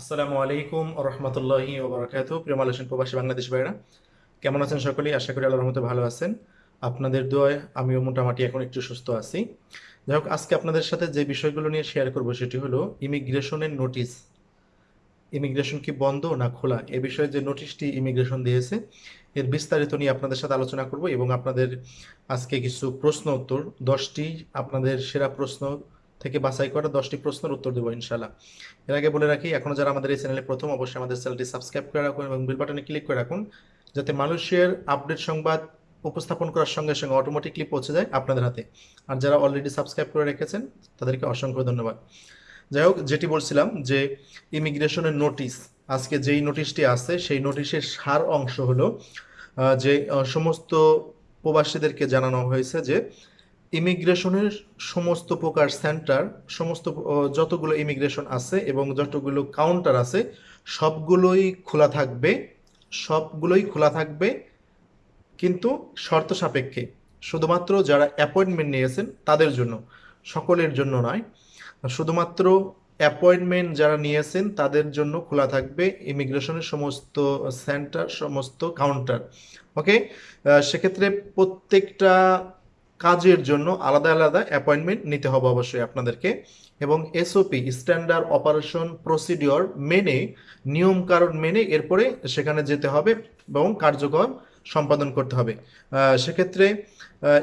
আসসালামু আলাইকুম রহমতুল্লাহি ওবরাকাতু প্রিয় মালয়েশিয়ান প্রবাসী বাংলাদেশ ভাইরা কেমন আছেন সকলেই? আশা করি আল্লাহর রহমতে ভালো আছেন। আপনাদের দোয়ায় আমিও মোটামুটি এখন একটু সুস্থ আছি। যাই হোক, আজকে আপনাদের সাথে যে বিষয়গুলো নিয়ে শেয়ার করব সেটি হলো ইমিগ্রেশনের নোটিশ ইমিগ্রেশন কি বন্ধ না খোলা? এ বিষয়ে যে নোটিশটি ইমিগ্রেশন দিয়েছে, এর বিস্তারিত নিয়ে আপনাদের সাথে আলোচনা করব এবং আপনাদের আজকে কিছু প্রশ্ন উত্তর, দশটি আপনাদের সেরা প্রশ্ন থেকে বাছাই করা দশটি প্রশ্নের উত্তর দেবো ইনশাল্লাহ এর আগে বলে রাখি, এখনও যারা আমাদের এই চ্যানেলে প্রথম, অবশ্যই আমাদের চ্যানেলটি সাবস্ক্রাইব করে রাখুন এবং বেল বাটনে ক্লিক করে রাখুন, যাতে মানুষের আপডেট সংবাদ উপস্থাপন করার সঙ্গে সঙ্গে অটোমেটিকলি পৌঁছে যায় আপনাদের হাতে। আর যারা অলরেডি সাবস্ক্রাইব করে রেখেছেন, তাদেরকে অসংখ্য ধন্যবাদ। যাই হোক, যেটি বলছিলাম যে ইমিগ্রেশনের নোটিশ আজকে যেই নোটিশটি আছে, সেই নোটিশের সার অংশ হলো যে সমস্ত প্রবাসীদেরকে জানানো হয়েছে যে ইমিগ্রেশনের সমস্ত প্রকার সেন্টার, সমস্ত যতগুলো ইমিগ্রেশন আছে এবং যতগুলো কাউন্টার আছে, সবগুলোই খোলা থাকবে, সবগুলোই খোলা থাকবে, কিন্তু শর্ত সাপেক্ষে। শুধুমাত্র যারা অ্যাপয়েন্টমেন্ট নিয়েছেন তাদের জন্য, সকলের জন্য নয়। শুধুমাত্র অ্যাপয়েন্টমেন্ট যারা নিয়েছেন তাদের জন্য খোলা থাকবে ইমিগ্রেশনের সমস্ত সেন্টার, সমস্ত কাউন্টার। ওকে সেক্ষেত্রে প্রত্যেকটা কাজের জন্য আলাদা আলাদা অ্যাপয়েন্টমেন্ট নিতে হবে অবশ্যই আপনাদেরকে। এবং এসওপি স্ট্যান্ডার্ড অপারেশন প্রসিডিওর মেনে, নিয়ম কারণ মেনে এরপরে সেখানে যেতে হবে এবং কার্যক্রম সম্পাদন করতে হবে। সেক্ষেত্রে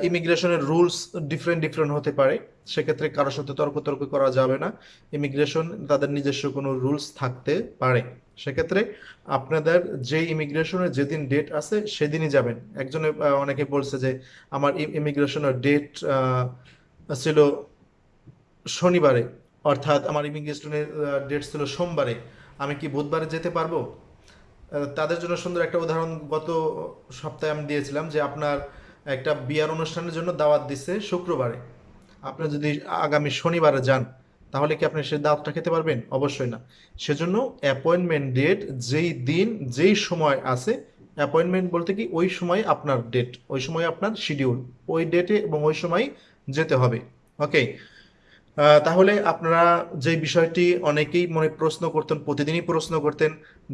ইমিগ্রেশনের রুলস ডিফারেন্ট ডিফারেন্ট হতে পারে। সেক্ষেত্রে কারোর সাথে তর্ক তর্ক করা যাবে না। ইমিগ্রেশন তাদের নিজস্ব কোনো রুলস থাকতে পারে। সেক্ষেত্রে আপনাদের যে ইমিগ্রেশনের যেদিন ডেট আছে, সেদিনই যাবেন। একজনে অনেকে বলছে যে, আমার ইমিগ্রেশনের ডেট ছিল শনিবারে, অর্থাৎ আমার ইমিগ্রেশনের ডেট ছিল সোমবারে। আমি কি বুধবারে যেতে পারব? তাদের জন্য সুন্দর একটা উদাহরণ, গত সপ্তাহে আমি দিয়েছিলাম যে, আপনার একটা বিয়ার অনুষ্ঠানের জন্য দাওয়াত দিচ্ছে শুক্রবারে। আপনি যদি আগামী শনিবারে যান, তাহলে কি আপনি সেই দাওয়াতটা খেতে পারবেন? অবশ্যই না। সেজন্য অ্যাপয়েন্টমেন্ট ডেট যেই দিন, যেই সময় আছে অ্যাপয়েন্টমেন্ট বলতে কি ওই সময় আপনার ডেট ওই সময় আপনার শিডিউল ওই ডেটে এবং ওই সময় যেতে হবে। ওকে তাহলে আপনারা যে বিষয়টি অনেকেই মনে প্রশ্ন করতেন, প্রতিদিনই প্রশ্ন করতেন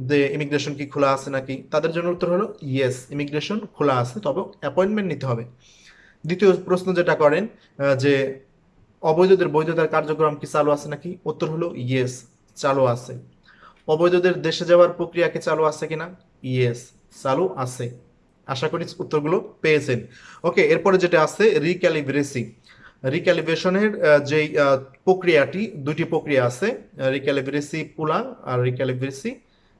যে ইমিগ্রেশন কি খোলা আছে নাকি? তাদের জন্য উত্তর হলো ইয়েস ইমিগ্রেশন খোলা আছে, তবে অ্যাপয়েন্টমেন্ট নিতে হবে। দ্বিতীয় প্রশ্ন যেটা করেন যে অবৈধদের বৈধতার কার্যক্রম কি চালু আছে নাকি? উত্তর হলো ইয়েস চালু আছে। অবৈধদের দেশে যাওয়ার প্রক্রিয়া কি চালু আছে কিনা? ইয়েস চালু আছে। আশা করি উত্তরগুলো পেয়েছেন। ওকে এরপরে যেটা আছে রিক্যালিব্রেসি রিক্যালিব্রেশনের যেই প্রক্রিয়াটি দুটি প্রক্রিয়া আছে রিক্যালিব্রেসি পুলা আর রিক্যালিব্রেসি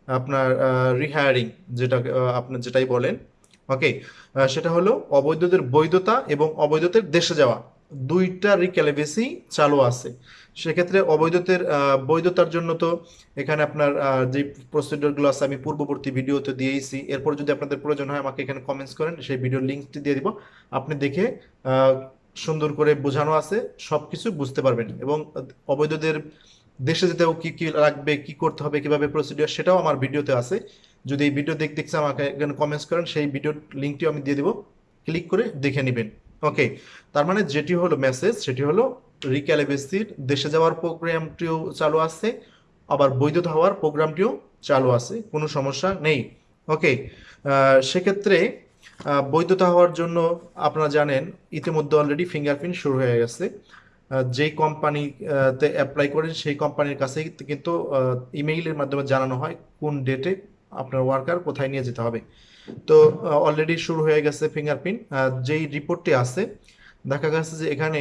আপনার রিহায়ারিং যেটা আহ, আপনার যেটাই বলেন। ওকে সেটা হলো অবৈধদের বৈধতা এবং অবৈধদের দেশে যাওয়া। দুইটা রিক্যালিব্রেসি চালু আছে। সেক্ষেত্রে অবৈধদের বৈধতার জন্য তো এখানে আপনার যে প্রসিডিওরগুলো আছে, আমি পূর্ববর্তী ভিডিওতে দিয়েছি। এরপর যদি আপনাদের প্রয়োজন হয়, আমাকে এখানে কমেন্টস করেন, সেই ভিডিওর লিঙ্কটি দিয়ে দিব। আপনি দেখে সুন্দর করে বোঝানো আছে, সবকিছু বুঝতে পারবেন। এবং অবৈধদের দেশে যেতেও কি কি লাগবে, কি করতে হবে, কীভাবে প্রসিডিওর সেটাও আমার ভিডিওতে আছে। যদি এই ভিডিও দেখতে দেখতে আমাকে এখানে কমেন্টস করেন, সেই ভিডিওর লিঙ্কটিও আমি দিয়ে দিব। ক্লিক করে দেখে নেবেন। ওকে তার মানে যেটি হলো মেসেজ সেটি হলো রিক্যালিব্রেসির দেশে যাওয়ার প্রোগ্রামটিও চালু আছে, আবার বৈধতা হওয়ার প্রোগ্রামটিও চালু আছে, কোনো সমস্যা নেই। ওকে সেক্ষেত্রে বৈধতা হওয়ার জন্য আপনারা জানেন, ইতিমধ্যে অলরেডি ফিঙ্গারপ্রিন্ট শুরু হয়ে গেছে। যেই কোম্পানিতে অ্যাপ্লাই করেন, সেই কোম্পানির কাছে কিন্তু ইমেইলের মাধ্যমে জানানো হয়, কোন ডেটে আপনার ওয়ার্কার কোথায় নিয়ে যেতে হবে। তো অলরেডি শুরু হয়ে গেছে ফিঙ্গারপ্রিন্ট যেই রিপোর্টটি আছে, দেখা গেছে যে এখানে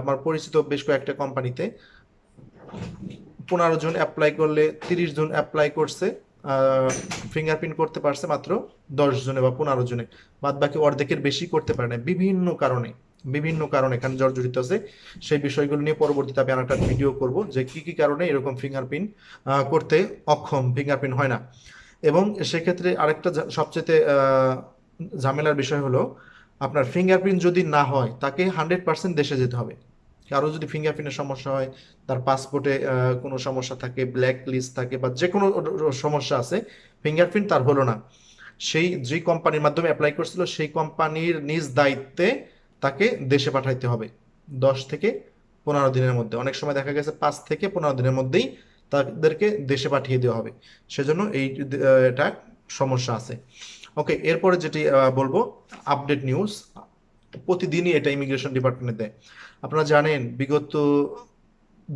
আমার পরিচিত বেশ কয়েকটা কোম্পানিতে পনেরো জন অ্যাপ্লাই করলে তিরিশ জন অ্যাপ্লাই করছে ফিঙ্গারপ্রিন্ট করতে পারছে মাত্র দশ জনে বা পনেরো জনে। বাদ বাকি অর্ধেকের বেশি করতে পারে না বিভিন্ন কারণে বিভিন্ন কারণে এখানে জর্জরিত আছে। সেই বিষয়গুলো নিয়ে পরবর্তীতে আমি আরেকটা ভিডিও করব যে কি কি কারণে এরকম ফিঙ্গারপ্রিন্ট করতে অক্ষম। ফিঙ্গারপ্রিন্ট হয় না। এবং সেক্ষেত্রে আরেকটা সবচেয়ে ঝামেলার বিষয় হলো, আপনার ফিঙ্গারপ্রিন্ট যদি না হয়, তাকে হান্ড্রেড পার্সেন্ট দেশে যেতে হবে। কারও যদি ফিঙ্গারপ্রিন্টের সমস্যা হয়, তার পাসপোর্টে কোনো সমস্যা থাকে ব্ল্যাক লিস্ট থাকে বা যে কোনো সমস্যা আছে ফিঙ্গারপ্রিন্ট তার হলো না। সেই যে কোম্পানির মাধ্যমে অ্যাপ্লাই করছিল, সেই কোম্পানির নিজ দায়িত্বে তাকে দেশে পাঠাইতে হবে, দশ থেকে পনেরো দিনের মধ্যে। অনেক সময় দেখা গেছে, পাঁচ থেকে পনেরো দিনের মধ্যেই তাদেরকে দেশে পাঠিয়ে দেওয়া হবে। সেজন্য এই এটা সমস্যা আছে। ওকে এরপরে যেটি বলব আপডেট নিউজ প্রতিদিনই এটা ইমিগ্রেশন ডিপার্টমেন্টে দেয়। আপনারা জানেন, বিগত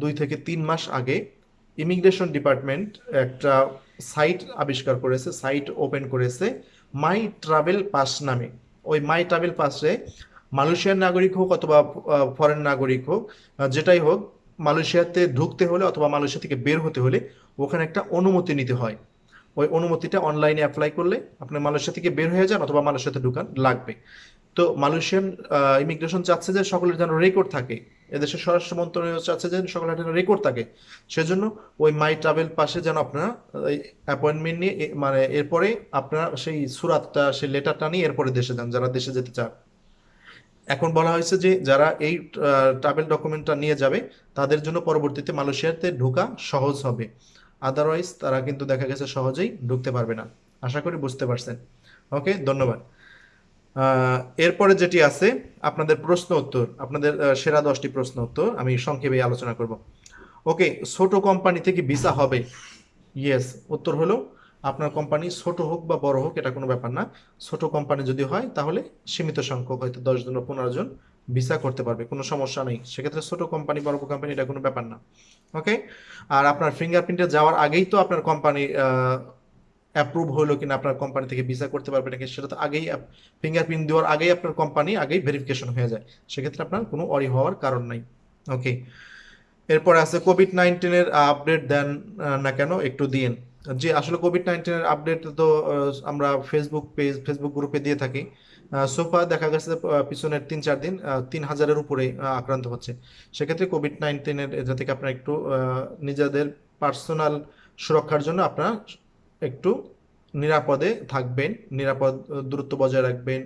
দুই থেকে তিন মাস আগে ইমিগ্রেশন ডিপার্টমেন্ট একটা সাইট আবিষ্কার করেছে সাইট ওপেন করেছে মাই ট্রাভেল পাস নামে। ওই মাই ট্রাভেল পাসে মালয়েশিয়ার নাগরিক হোক অথবা ফরেন নাগরিক হোক যেটাই হোক মালয়েশিয়াতে ঢুকতে হলে অথবা মালয়েশিয়া থেকে বের হতে হলে ওখানে একটা অনুমতি নিতে হয়। ওই অনুমতিটা অনলাইনে অ্যাপ্লাই করলে আপনি মালয়েশিয়া থেকে বের হয়ে যান অথবা মালয়েশিয়াতে ঢুকান, লাগবে। তো মালয়েশিয়ান ইমিগ্রেশন চাচ্ছে যে সকলের যেন রেকর্ড থাকে। এদেশের স্বরাষ্ট্র মন্ত্রণালয় চাচ্ছে যে সকলের যেন রেকর্ড থাকে। সেজন্য ওই মাই ট্রাভেল পাশে যেন আপনারা অ্যাপয়েন্টমেন্ট নিয়ে মানে এরপরে আপনারা সেই সুরাতটা, সেই লেটারটা নিয়ে এরপরে দেশে যান, যারা দেশে যেতে চান এখন বলা হয়েছে যে যারা এই ট্রাভেল ডকুমেন্টটা নিয়ে যাবে, তাদের জন্য পরবর্তীতে মালয়েশিয়াতে ঢোকা সহজ হবে। আদারওয়াইজ তারা কিন্তু দেখা গেছে সহজেই ঢুকতে পারবে না। আশা করি বুঝতে পারছেন। ওকে ধন্যবাদ। এরপরে যেটি আছে, আপনাদের প্রশ্ন উত্তর, আপনাদের সেরা দশটি প্রশ্ন উত্তর আমি সংক্ষেপে আলোচনা করব। ওকে ছোট কোম্পানি থেকে ভিসা হবে। ইয়েস উত্তর হলো আপনার কোম্পানি ছোট হোক বা বড় হোক, এটা কোনো ব্যাপার না। ছোট কোম্পানি যদি হয়, তাহলে সীমিত সংখ্যক, হয়তো দশ জন বা পনেরো জন ভিসা করতে পারবে, কোনো সমস্যা নেই। সেক্ষেত্রে ছোট কোম্পানি বড় কোম্পানি এটা কোনো ব্যাপার না। ওকে আর আপনার ফিঙ্গারপ্রিন্টে যাওয়ার আগেই তো আপনার কোম্পানি অ্যাপ্রুভ হলো কিনা, আপনার কোম্পানি থেকে ভিসা করতে পারবে নাকি, সেটা তো আগেই ফিঙ্গারপ্রিন্ট দেওয়ার আগেই আপনার কোম্পানি আগেই ভেরিফিকেশন হয়ে যায়। সেক্ষেত্রে আপনার কোনো অরি হওয়ার কারণ নাই। ওকে এরপরে আছে কোভিড নাইন্টিনের আপডেট দেন না কেন, একটু দিন যে আসলে কোভিড নাইন্টিনের আপডেট তো আমরা ফেসবুক পেজ ফেসবুক গ্রুপে দিয়ে থাকি। সোফা দেখা গেছে পিছনের তিন চার দিন তিন হাজারের উপরে আক্রান্ত হচ্ছে। সেক্ষেত্রে কোভিড নাইন্টিনের এটা থেকে আপনারা একটু নিজেদের পার্সোনাল সুরক্ষার জন্য আপনারা একটু নিরাপদে থাকবেন, নিরাপদ, দূরত্ব বজায় রাখবেন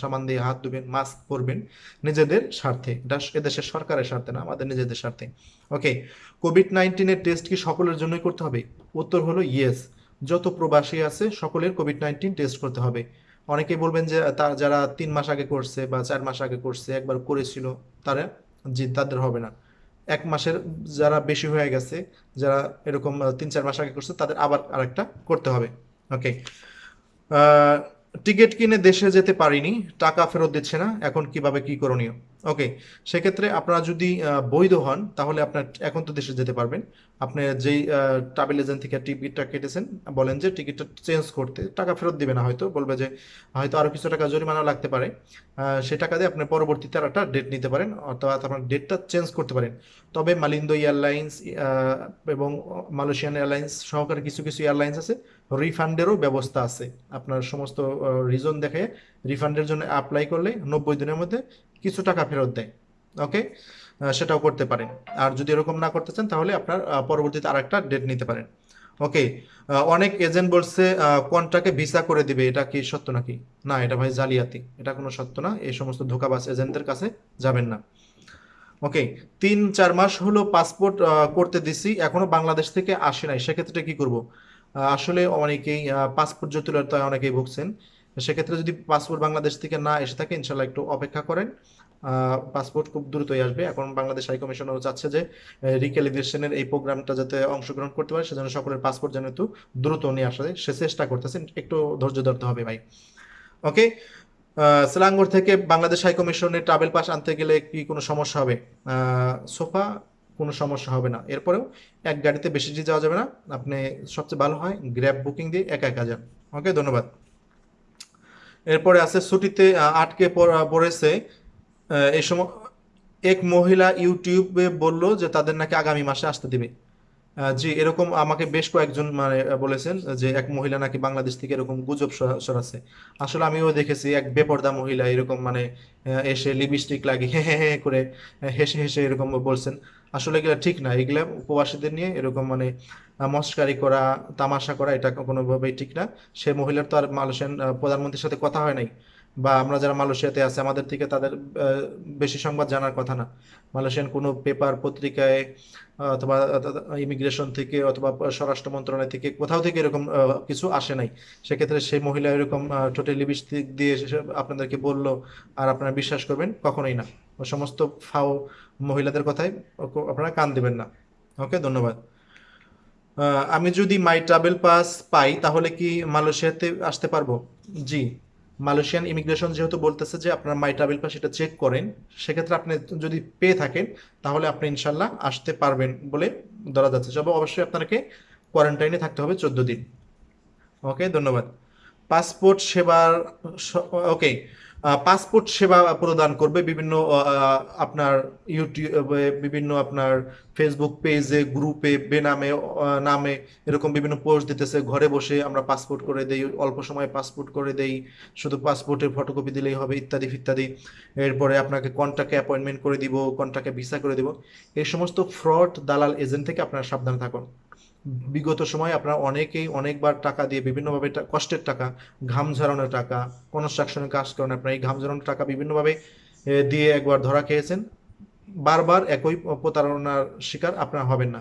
সাবান দিয়ে হাত ধুবেন মাস্ক পরবেন নিজেদের স্বার্থে। এটা এদেশের সরকারের স্বার্থে না, আমাদের নিজেদের স্বার্থে। ওকে কোভিড নাইন্টিনের টেস্ট কি সকলের জন্যই করতে হবে? উত্তর হলো ইয়েস যত প্রবাসী আছে, সকলের কোভিড নাইন্টিন টেস্ট করতে হবে। অনেকেই বলবেন যে, তার যারা তিন মাস আগে করছে বা চার মাস আগে করছে, একবার করেছিল, তারা জি তাদের হবে না। এক মাসের যারা বেশি হয়ে গেছে, যারা এরকম তিন চার মাস আগে করছে, তাদের আবার আরেকটা করতে হবে। ওকে টিকিট কিনে দেশে যেতে পারিনি, টাকা ফেরত দিচ্ছে না, এখন কীভাবে কি করণীয়? ওকে, সেক্ষেত্রে আপনারা যদি বৈধ হন, তাহলে আপনার এখন তো দেশে যেতে পারবেন। আপনি যেই ট্রাভেল এজেন্ট থেকে টিকিটটা কেটেছেন, বলেন যে টিকিটটা চেঞ্জ করতে, টাকা ফেরত দিবে না হয়তো, বলবে যে হয়তো আরও কিছু টাকা জরিমানা লাগতে পারে। সে টাকা দিয়ে আপনি পরবর্তীতে আর একটা ডেট নিতে পারেন অথবা আপনার ডেটটা চেঞ্জ করতে পারেন। তবে মালিন্দো এয়ারলাইন্স এবং মালয়েশিয়ান এয়ারলাইন্স সহকারে কিছু কিছু এয়ারলাইন্স আছে রিফান্ডেরও ব্যবস্থা আছে। আপনার সমস্ত রিজন দেখে রিফান্ডের জন্য অ্যাপ্লাই করলে নব্বই দিনের মধ্যে কিছু টাকা ফেরত দেয়। ওকে সেটাও করতে পারেন। আর যদি এরকম না করতে চান, তাহলে আপনার পরবর্তীতে আরেকটা ডেট নিতে পারেন। ওকে অনেক এজেন্ট বলছে কোনটাকে ভিসা করে দিবে, এটা কি সত্য নাকি? না, এটা ভাই জালিয়াতি। এটা কোনো সত্য না। এই সমস্ত ধোকাবাজ এজেন্টদের কাছে যাবেন না। ওকে তিন, চার মাস হলো পাসপোর্ট করতে দিছি। এখনও বাংলাদেশ থেকে আসে নাই। সেক্ষেত্রে কি করব? আসলে অনেকেই পাসপোর্ট জটিলতায় অনেকেই ভুগছেন। সেক্ষেত্রে যদি পাসপোর্ট বাংলাদেশ থেকে না এসে থাকে ইনশাল্লাহ একটু অপেক্ষা করেন। পাসপোর্ট খুব দ্রুতই আসবে। এখন বাংলাদেশ হাই কমিশনারও চাচ্ছে যে রিক্যালিব্রেশনের এই প্রোগ্রামটা যাতে অংশগ্রহণ করতে পারে। সেজন্য সকলের পাসপোর্ট যেন একটু দ্রুত নিয়ে আসা যায়। সে চেষ্টা করতেছেন। একটু ধৈর্য ধরতে হবে ভাই। ওকে? সেলাঙ্গর থেকে বাংলাদেশ হাই কমিশনে ট্রাভেল পাস আনতে গেলে কি কোনো সমস্যা হবে? সোফা কোনো সমস্যা হবে না। এরপরেও এক গাড়িতে বেশি যে যাওয়া যাবে না, আপনি সবচেয়ে ভালো হয় গ্র্যাব বুকিং দিয়ে একা একা যান। ওকে ধন্যবাদ। এরপরে আছে ছুটিতে আটকে পড়া- পড়েছে। এই সময় এক মহিলা ইউটিউবে বলল যে তাদের নাকি আগামী মাসে আসতে দিবে। জি এরকম আমাকে বেশ কয়েকজন মানে বলেছেন যে এক মহিলা নাকি বাংলাদেশ থেকে এরকম গুজব ছড়া- আসলে আমিও দেখেছি এক বেপরদা মহিলা এরকম মানে এসে লিপস্টিক লাগিয়ে হে হে হে করে হেসে হেসে এরকম বলছেন। আসলে এগুলা ঠিক না এগুলা উপবাসীদের নিয়ে এরকম মানে মস্কারি করা তামাশা করা এটা কোনোভাবেই ঠিক না। সে মহিলার তো আর মালয়েশিয়ান আহ, প্রধানমন্ত্রীর সাথে কথা হয় নাই। বা আমরা যারা মালয়েশিয়াতে আছে, আমাদের থেকে তাদের বেশি সংবাদ জানার কথা না। মালয়েশিয়ান কোনো পেপার পত্রিকায়, অথবা ইমিগ্রেশন থেকে অথবা স্বরাষ্ট্র মন্ত্রণালয় থেকে কোথাও থেকে এরকম কিছু আসে নাই। সেক্ষেত্রে সেই মহিলা এরকম টোটালি লিপস্টিক দিয়ে আপনাদেরকে বলল, আর আপনারা বিশ্বাস করবেন? কখনোই না। সমস্ত ফাও মহিলাদের ওকে আপনারা কান দিবেন না। ওকে, ধন্যবাদ। আমি যদি মাই ট্রাভেল পাস পাই, তাহলে কি মালয়েশিয়াতে আসতে পারব? জি। মালয়েশিয়ান ইমিগ্রেশন যেহেতু বলতেছে যে আপনার মাই ট্রাভেল পাস এটা চেক করেন, সেক্ষেত্রে আপনি যদি পেয়ে থাকেন, তাহলে আপনি ইনশাল্লাহ আসতে পারবেন বলে ধরা যাচ্ছে। তবে অবশ্যই আপনাকে কোয়ারেন্টাইনে থাকতে হবে চোদ্দ দিন। ওকে ধন্যবাদ। পাসপোর্ট সেবার ওকে পাসপোর্ট সেবা প্রদান করবে বিভিন্ন আপনার ইউটিউবে, বিভিন্ন আপনার ফেসবুক পেজে গ্রুপে বেনামে নামে এরকম বিভিন্ন পোস্ট দিতেছে। ঘরে বসে আমরা পাসপোর্ট করে দেই, অল্প সময়ে পাসপোর্ট করে দেই, শুধু পাসপোর্টের ফটোকপি দিলেই হবে, ইত্যাদি ইত্যাদি। এরপরে আপনাকে কন্টাক্টে অ্যাপয়েন্টমেন্ট করে দিব কন্টাক্টে ভিসা করে দিব। এই সমস্ত ফ্রড দালাল এজেন্ট থেকে আপনারা সাবধান থাকুন। বিগত সময়ে আপনারা অনেকেই অনেকবার টাকা দিয়ে বিভিন্নভাবে কষ্টের টাকা, ঘাম ঝরানোর টাকা কনস্ট্রাকশনের কাজ করেন আপনারা, এই ঘাম ঝরানোর টাকা বিভিন্নভাবে দিয়ে একবার ধরা খেয়েছেন। বারবার একই প্রতারণার শিকার আপনারা হবেন না।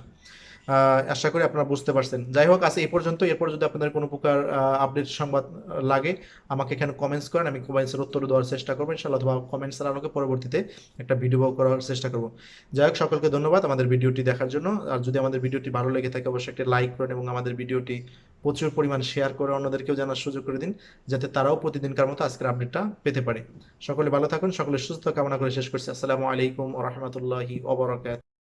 আশা করি আপনারা বুঝতে পারছেন। যাই হোক আজ এই পর্যন্ত এরপর যদি আপনাদের কোনো প্রকার আপডেট সংবাদ লাগে, আমাকে এখানে কমেন্টস করেন, আমি কমেন্টসের উত্তর দেওয়ার চেষ্টা করব। ইনশাআল্লাহ, অথবা কমেন্টসের আলোকে পরবর্তীতে একটা ভিডিও করার চেষ্টা করব। যাই হোক, সকলকে ধন্যবাদ আমাদের ভিডিওটি দেখার জন্য। আর যদি আমাদের ভিডিওটি ভালো লেগে থাকে, অবশ্যই একটা লাইক করেন এবং আমাদের ভিডিওটি প্রচুর পরিমাণ শেয়ার করে অন্যদেরকেও জানার সুযোগ করে দিন, যাতে তারাও প্রতিদিনকার মতো আজকের আপডেটটা পেতে পারে। সকলে ভালো থাকুন, সকলে সুস্থ কামনা করে শেষ করছি। আসসালামু আলাইকুম রাহমাতুল্লাহি ওয়া বারাকাতুহু।